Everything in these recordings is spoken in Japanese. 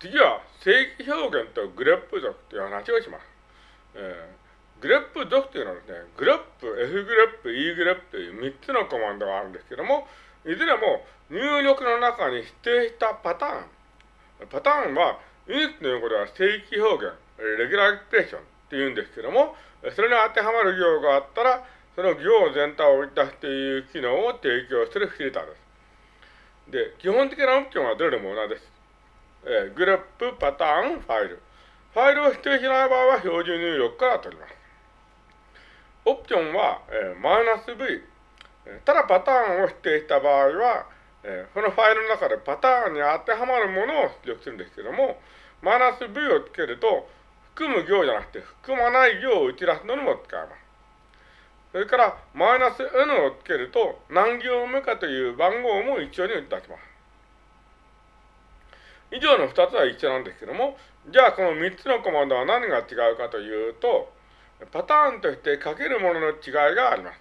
次は正規表現と grep 族という話をします。えー、グレップ属というのはですね、グレップ、F グレップ、E グレップという3つのコマンドがあるんですけども、いずれも入力の中に指定したパターン。パターンは、 UNIX の用語では正規表現、 regular expression って言うんですけども、それに当てはまる行があったら、その行全体を追い出すという機能を提供するフィルターです。で、基本的なオプションはどれでも同じです。えー、グレップ、パターン、ファイル。ファイルを指定しない場合は標準入力から取ります。オプションは、えー、マイナス V。ただパターンを指定した場合は、えー、そのファイルの中でパターンに当てはまるものを出力するんですけども、マイナス V をつけると、含む行じゃなくて、含まない行を打ち出すのにも使えます。それから、マイナス N をつけると、何行目かという番号も一緒に打ち出します。以上の2つは一緒なんですけども、じゃあこの3つのコマンドは何が違うかというと、パターンとして書けるものの違いがあります。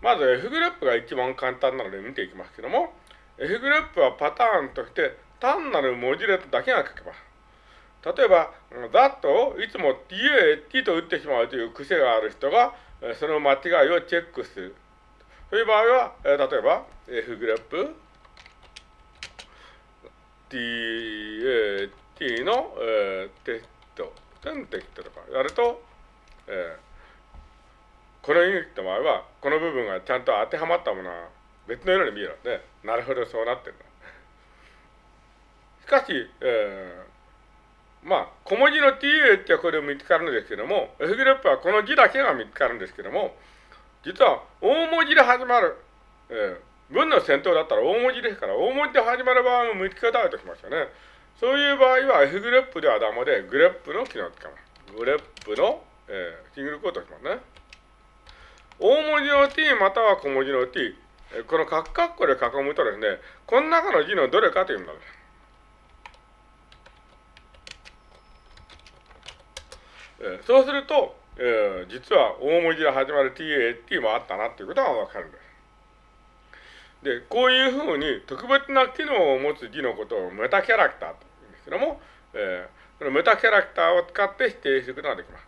まず F グループが一番簡単なので見ていきますけども、F グループはパターンとして単なる文字列だけが書けます。例えば、that をいつも ta、t と打ってしまうという癖がある人が、その間違いをチェックする。そういう場合は、例えば、F グループ、ta、t の、えー、テスト、テストとかやると、えー、このユニットの場合は、この部分がちゃんと当てはまったものは別のように見えるので、なるほどそうなってるんだ。しかし、えーまあ、小文字の ta ってこれ見つかるんですけども、F グループはこの字だけが見つかるんですけども、実は大文字で始まる、えー、文の先頭だったら大文字ですから、大文字で始まる場合も見つけたいとしましたね。そういう場合は F グループではダメで、グレップの機能を使います。グレップの、えー、シングルコートしますね。大文字の t または小文字の t、このカッカッコで囲むとですね、この中の字のどれかというものです。えー、そうすると、えー、実は大文字で始まる TAT もあったなっていうことがわかるんです。で、こういうふうに特別な機能を持つ字のことをメタキャラクターと言うんですけども、えー、このメタキャラクターを使って指定することができます。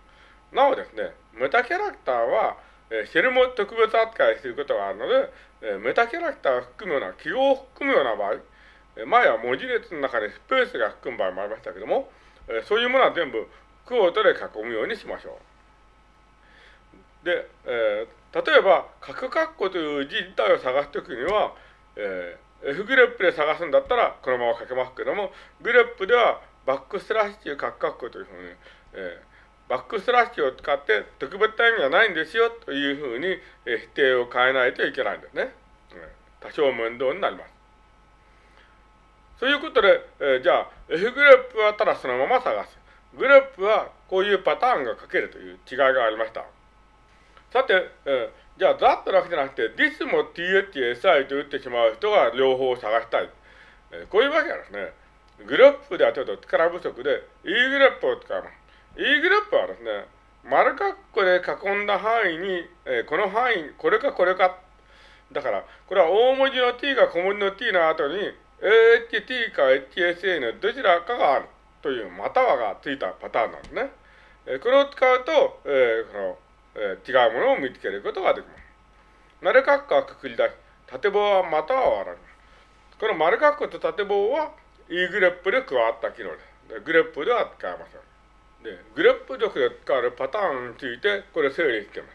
なおですね、メタキャラクターは、えー、シェルも特別扱いすることがあるので、えー、メタキャラクターを含むような、記号を含むような場合、えー、前は文字列の中にスペースが含む場合もありましたけども、えー、そういうものは全部クォートで囲むようにしましょう。で、えー、例えば、角括弧という字自体を探すときには、えー、F グレップで探すんだったらこのまま書けますけども、グレップではバックスラッシュ角括弧というふうに、えー、バックスラッシュを使って特別な意味はないんですよというふうに、えー、否定を変えないといけないんですね。多少面倒になります。そういうことで、えー、じゃあ F グレップはただそのまま探す。グループはこういうパターンが書けるという違いがありました。さて、えー、じゃあ、ザットだけじゃなくて、this も thsi と打ってしまう人が両方探したい。えー、こういうわけはですね、グループではちょっと力不足で、E グループを使います。E グループはですね、丸括弧で囲んだ範囲に、えー、この範囲、これかこれか。だから、これは大文字の t が小文字の t の後に、AHT か HSA のどちらかがある。というまたはがついたパターンなんですね。えこれを使うと、えー、この、えー、違うものを見つけることができます。丸括弧はくくり出し、縦棒はまたは割られます。この丸括弧と縦棒は E グレップで加わった機能です。で grep では使えません。で、グレップ力で使われるパターンについて、これ整理しています。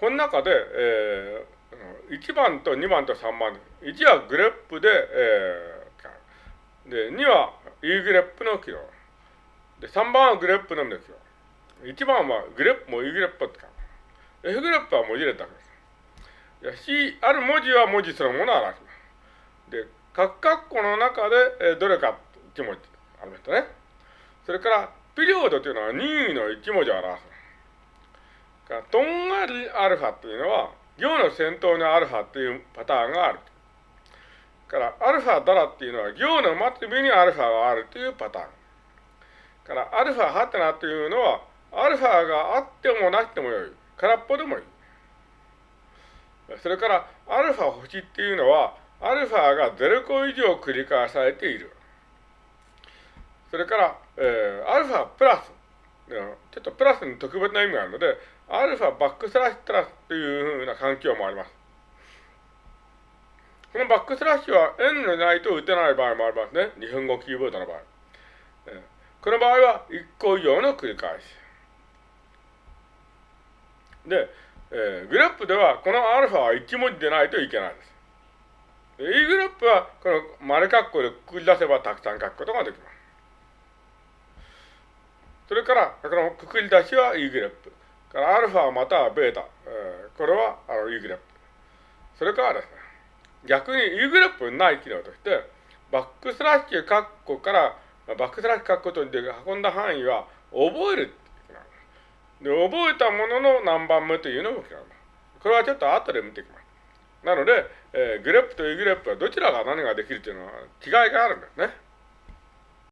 この中で、えー、1番と2番と3番です、1は grep で、えー、で、2は E グレップの機能。で、3番は grep のみですよ。1番は grep も egrep ってか。F グレップは文字列だけです。C、ある文字は文字そのものを表します。で、各括弧の中で、えどれか1文字ありましたね。それから、ピリオドというのは任意の1文字を表す。からとんがりアルファというのは、行の先頭にアルファというパターンがある。から、アルファダラっていうのは行の末尾にアルファがあるというパターン。から、アルファハテナというのは、アルファがあってもなくてもよい。空っぽでもいい。それから、アルファ星っていうのは、アルファが0個以上繰り返されている。それから、えー、アルファプラス、ちょっとプラスに特別な意味があるので、アルファバックスラッシュプラスというふうな環境もあります。このバックスラッシュは N でないと打てない場合もありますね。日本語キーボードの場合。この場合は1個以上の繰り返し。で、えー、グループではこのアルファは1文字でないといけないです。E グループはこの丸括弧でくくり出せばたくさん書くことができます。それから、このくくり出しは E グループ。からアルファまたはベータ。えー、これはあの E グループ。それからですね、逆に E グループにない機能として、バックスラッシュ括弧から、バックスラッシュ括弧とで囲んだ範囲は覚えるで、覚えたものの何番目というのもこれはちょっと後で見ていきます。なので、えー、グレップと E グレップはどちらが何ができるというのは違いがあるんですね。